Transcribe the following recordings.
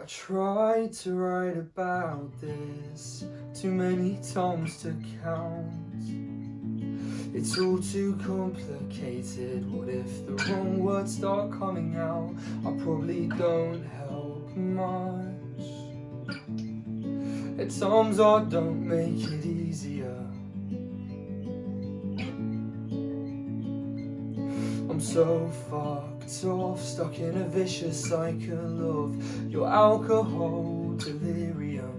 I tried to write about this Too many times to count. It's all too complicated. What if the wrong words start coming out? I probably don't help much. At times I don't make it easier So fucked off Stuck in a vicious cycle of your alcohol delirium.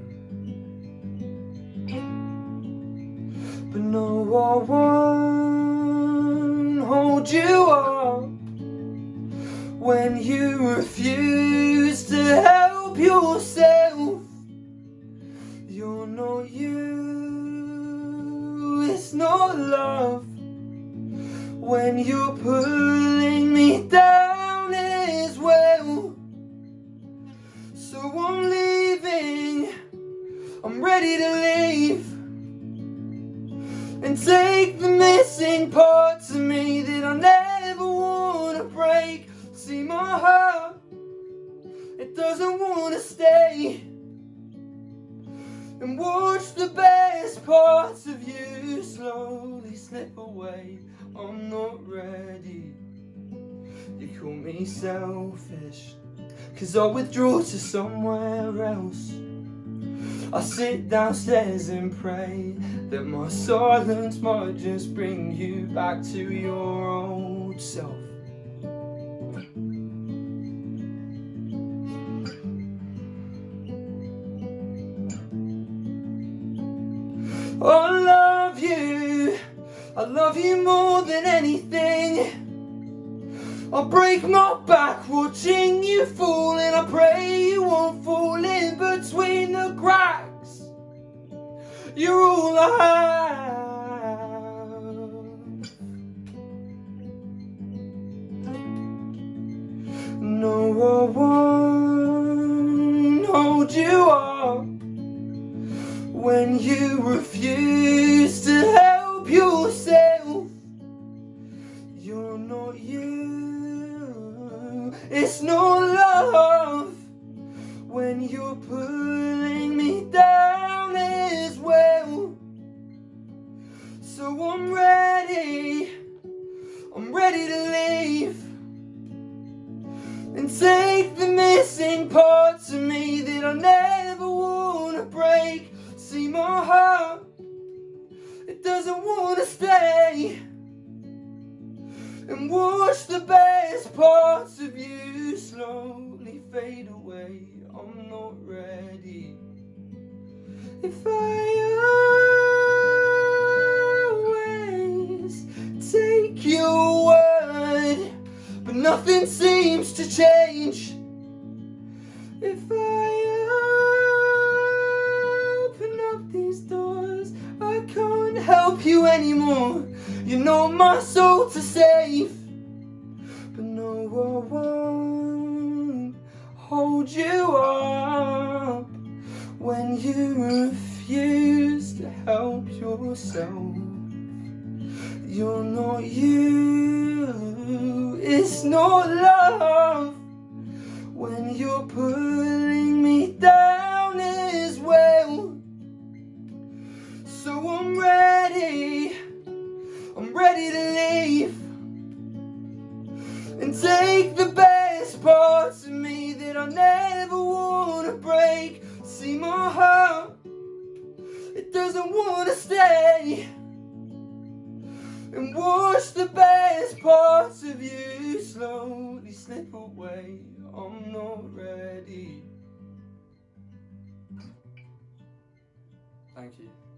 But no, I won't hold you up When you refuse to help yourself. You're not you, it's not love When you're pulling me down as well. So I'm leaving, I'm ready to leave. And take the missing parts of me That I never want to break. See my heart It doesn't want to stay. And watch the best parts of Slowly slip away. I'm not ready. You call me selfish Cause I withdraw to somewhere else. I sit downstairs and pray That my silence might just bring you back to your old self. You, I love you more than anything. I'll break my back watching you fall And I pray you won't fall in between the cracks. You're all I have. No, I won't hold you up When you refuse to help yourself You're not you it's no love when you're pulling me down as well. So I'm ready, I'm ready to leave and take the missing parts of me that I never doesn't want to stay and watch the best parts of you slowly fade away. I'm not ready. If I always take your word, but nothing seems to change. You anymore. You know my soul to save. But no, I won't hold you up When you refuse to help yourself. You're not you. It's not love. When you're pulling me down as well. So I'm ready ready to leave And take the best parts of me That I never want to break. See my heart It doesn't want to stay And watch the best parts of you Slowly slip away. I'm not ready. Thank you.